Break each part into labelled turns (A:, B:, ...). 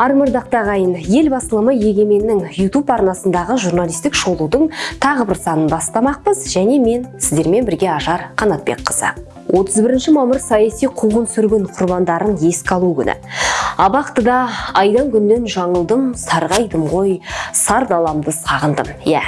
A: армырдақты ағайын ел басылымы егеменнің YouTube арнасындағы журналистік шолудың тағы бір санын бастамақпыз. Және мен сіздермен бірге ажар қанатбекқызы. 31 мамыр саяси қуғын сүргін құрбандарын еске алу күні. Абақтыда айдан күннен жаңылдым сарғайдым ғой сар даламды сағындым. Иә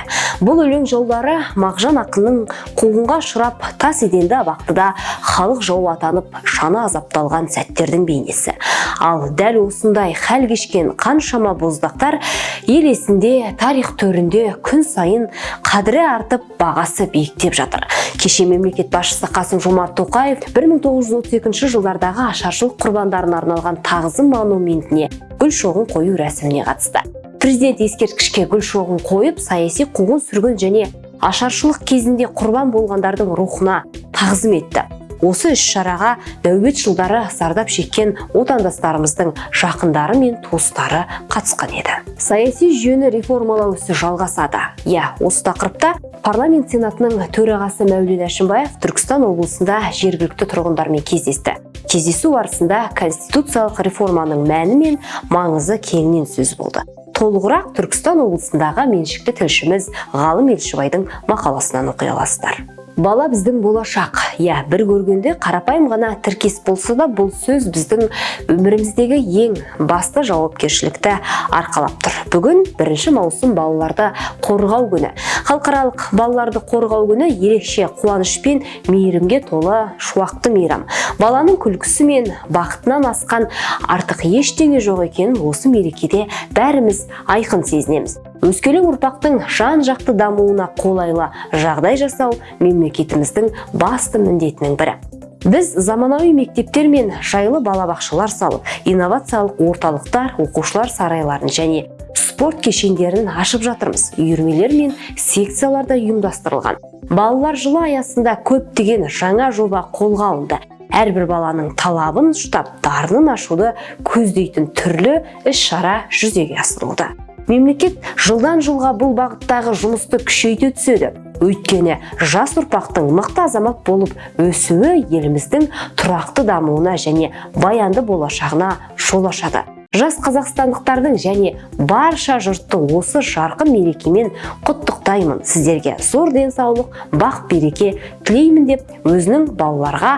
A: бұл өлең жолдары мағжан ақынның қуғынға ұшырап тас еденді абақтыда халық жауы атанып шана азапталған сәттердің бейнесі. Ал дәл осындай хәл кешкен қаншама боздақтар ел есінде тарих төрінде күн сайын қадірі артып бағасы биіктеп жатыр. Кеше мемлекет басшысы қасым жомарт тоқаев 1932 жылдардағы ашаршылық құрбандарына арналған тағзым монументіне гүл шоғын қою рәсіміне қатысты. Президент ескерткішке гүл шоғын қойып саяси қуғын сүргін және ашаршылық кезінде құрбан болғандардың рухына тағзым етті. Осы іс-шараға нәубет жылдары зардап шеккен отандастарымыздың жақындары мен туыстары қатысқан еді. Саяси жүйені реформалау ісі жалғасады. Иә осы тақырыпта парламент сенатының төрағасы мәулен әшімбаев түркістан облысында жергілікті тұрғындармен кездесті. Кездесу барысында конституциялық реформаның мәні мен маңызы кеңінен сөз болды. Толығырақ түркістан облысындағы меншікті тілшіміз ғалым елшібайдың мақаласынан оқи аласыздар. Бала біздің болашақ. Иә бір көргенде қарапайым ғана тіркес болса да бұл сөз біздің өміріміздегі ең басты жауапкершілікті арқалап тұр. Бүгін бірінші маусым балаларды қорғау күні. Халықаралық балаларды қорғау күні ерекше қуаныш пен мейірімге толы шуақты мейрам. Баланың күлкісі мен бақытынан асқан артық ештеңе жоқ екенін осы мерекеде бәріміз айқын сезінеміз. Өскелең ұрпақтың жан жақты дамуына қолайлы жағдай жасау мемлекетіміздің басты міндетінің бірі. Біз заманауи мектептер мен жайлы балабақшалар салып инновациялық орталықтар оқушылар сарайларын және спорт кешендерін ашып жатырмыз. Үйірмелер мен секциялар да ұйымдастырылған. Балалар жылы аясында көптеген жаңа жоба қолға алынды. Әрбір баланың талабын ұштап дарынын ашуды көздейтін түрлі іс-шара жүзеге асырылуда. Мемлекет жылдан жылға бұл бағыттағы жұмысты күшейте түседі. Өйткені жас ұрпақтың мықты азамат болып өсуі еліміздің тұрақты дамуына және баянды болашағына жол ашады. Жас қазақстандықтардың және барша жұртты осы жарқын мерекемен құттықтаймын. Сіздерге зор денсаулық бақ береке тілеймін деп өзінің балаларға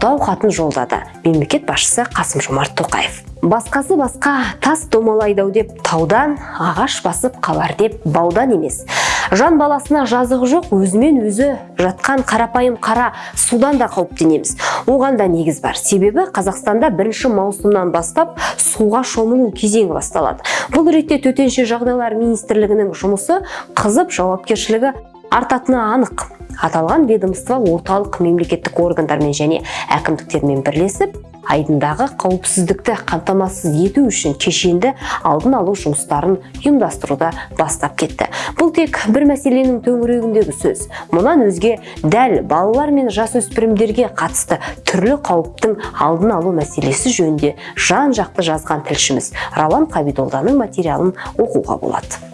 A: құттықтау хатын жолдады. Мемлекет басшысы қасым жомарт тоқаев. Басқасы басқа тас домалайды деп таудан ағаш басып қалар деп баудан емес. Жан баласына жазығы жоқ өзімен өзі жатқан қарапайым қара судан да қауіптенеміз оған да негіз бар. Себебі қазақстанда бірінші маусымнан бастап суға шомылу кезеңі басталады. Бұл ретте төтенше жағдайлар министрлігінің жұмысы қызып жауапкершілігі артатыны анық. Аталған ведомство орталық мемлекеттік органдармен және әкімдіктермен бірлесіп айдындағы қауіпсіздікті қамтамасыз ету үшін кешенді алдын алу жұмыстарын ұйымдастыруды бастап кетті. Бұл тек бір мәселенің төңірегіндегі сөз. Мұнан өзге дәл балалар мен жасөспірімдерге қатысты түрлі қауіптің алдын алу мәселесі жөнінде жан жақты жазған тілшіміз рауан қабидолданың материалын оқуға болады.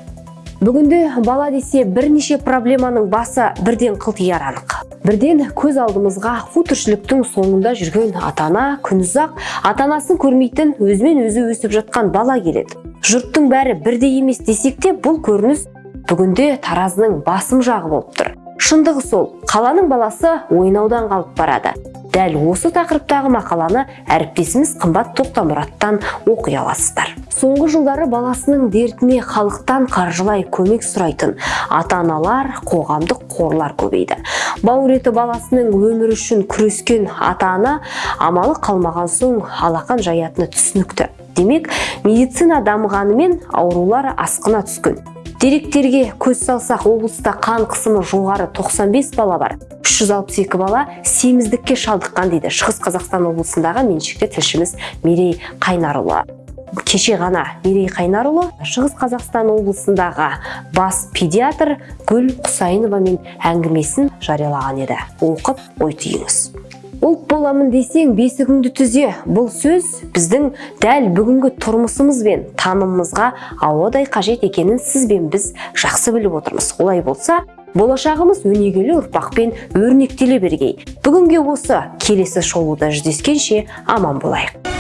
A: Бүгінде бала десе бірнеше проблеманың басы бірден қылтияр анық. Бірден көз алдымызға қу тіршіліктің соңында жүрген ата ана күнұзақ ата анасын көрмейтін өзімен өзі өсіп жатқан бала келеді. Жұрттың бәрі бірдей емес десек те бұл көрініс бүгінде таразының басым жағы болып тұр. Шындығы сол қаланың баласы ойнаудан қалып барады. Дәл осы тақырыптағы мақаланы әріптесіміз қымбат тоқтамұраттан оқи аласыздар. Соңғы жылдары баласының дертіне халықтан қаржылай көмек сұрайтын ата-аналар қоғамдық қорлар көбейді. Бауыр еті баласының өмірі үшін күрескен ата-ана амалы қалмаған соң алақан жаятыны түсінікті. Демек медицина дамығанымен аурулар асқына түскен. Деректерге көз салсақ облыста қан қысымы жоғары 95 бала бар. 362 бала семіздікке шалдыққан дейді шығыс қазақстан облысындағы меншікті тілшіміз мерей қайнарұлы. Кеше ғана мерей қайнарұлы шығыс қазақстан облысындағы бас педиатр гүл құсайыновамен әңгімесін жариялаған еді. Оқып ой түйіңіз. Ұлт боламын десең бесігіңді түзе бұл сөз біздің дәл бүгінгі тұрмысымыз бен танымымызға ауадай қажет екенін сіз бен біз жақсы біліп отырмыз. Олай болса болашағымыз өнегелі ұрпақпен өрнектеле бергей. Бүгінге осы келесі шолуда жүздескенше аман болайық.